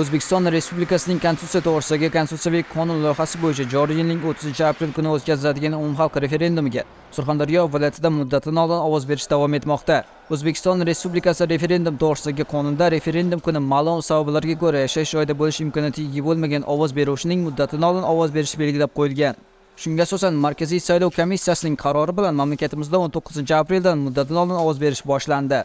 o'zbekiston respublikasining konstitutsiya to'g'risidagi konstitutsiyaviy qonun loyihasi bo'yicha joriy yilning 30 aprel kuni o'tkaziladigan umumxalq referendumiga surxondaryo viloyatida muddatidan oldin ovoz berish davom etmoqda. O'zbekiston respublikasi referendum to'g'risidagi qonunda referendum kuni ma'lum sabablarga ko'ra yashash joyida bo'lish imkoniyati ega bo'lmagan ovoz beruvchining muddatidan oldin ovoz berishi belgilab qo'yilgan. Shunga asosan markaziy saylov komissiyasining qarori bilan mamlakatimizda 19 apreldan muddatidan oldin ovoz berish boshlandi.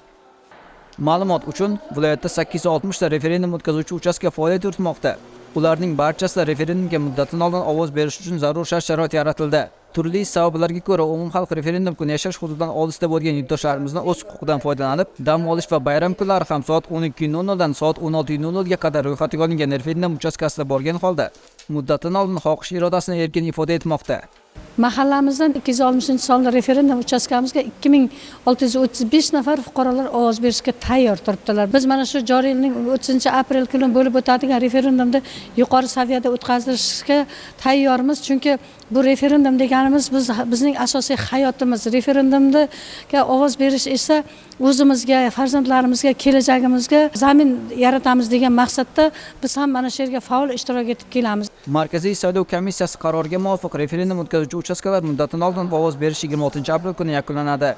Ma'lumot uchun viloyatda 860 ta referendum o'tkazuvchi uchastka faoliyat yuritmoqda. Ularning barchasida referendumga muddatidan oldin ovoz berish uchun zarur shart sharoit yaratildi. Turli sabablarga ko'ra umumxalq referendum kuni yashash hududidan olisda bo'lgan yurtdoshlarimizni o'z huquqidan foydalanib dam olish va bayram kunlari ham soat 12:00 dan soat 16:00 ga qadar ro'yxatga olingan referendum uchastkasida borgan holda muddatidan oldin xohish irodasini erkin ifoda etmoqda. Mahallamizdan ikki yuz oltmishinchi sonli referendum uchastkamizga ikki ming olti yuz o'ttiz besh nafar fuqarolar ovoz berishga tayyor turibdilar. Biz mana shu joriy yilning o'ttizinchi aprel kuni bo'lib o'tadigan referendumni yuqori saviyada o'tkazishga tayyormiz. Chunki bu referendum deganimiz biz bizning asosiy hayotimiz. Referendumga ovoz berish esa o'zimizga farzandlarimizga kelajagimizga zamin yaratamiz degan maqsadda biz ham mana shu yerga faol ishtirok etib kelamiz. Markaziy saylov komissiyasi qaroriga muvofiq referendum o'tkazuvchi uchastkalar muddatidan oldin ovoz berish 26 aprel kuni yakunlanadi.